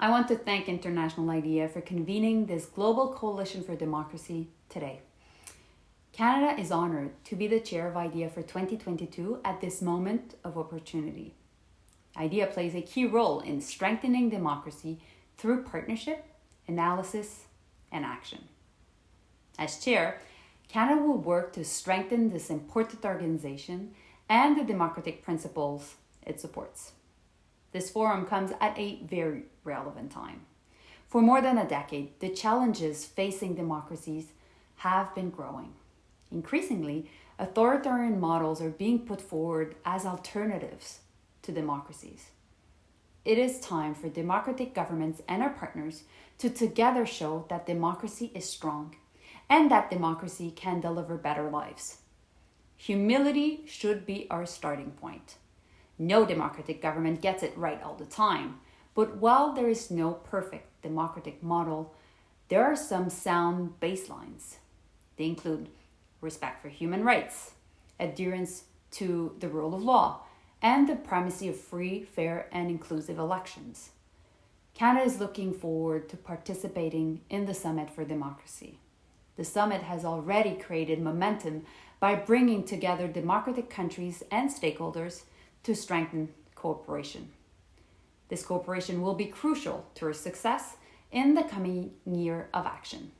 I want to thank International IDEA for convening this Global Coalition for Democracy today. Canada is honoured to be the chair of IDEA for 2022 at this moment of opportunity. IDEA plays a key role in strengthening democracy through partnership, analysis, and action. As chair, Canada will work to strengthen this important organization and the democratic principles it supports. This forum comes at a very relevant time. For more than a decade, the challenges facing democracies have been growing. Increasingly, authoritarian models are being put forward as alternatives to democracies. It is time for democratic governments and our partners to together show that democracy is strong and that democracy can deliver better lives. Humility should be our starting point. No democratic government gets it right all the time, but while there is no perfect democratic model, there are some sound baselines. They include respect for human rights, adherence to the rule of law, and the primacy of free, fair, and inclusive elections. Canada is looking forward to participating in the Summit for Democracy. The summit has already created momentum by bringing together democratic countries and stakeholders to strengthen cooperation. This cooperation will be crucial to our success in the coming year of action.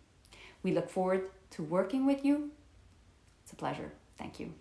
We look forward to working with you. It's a pleasure. Thank you.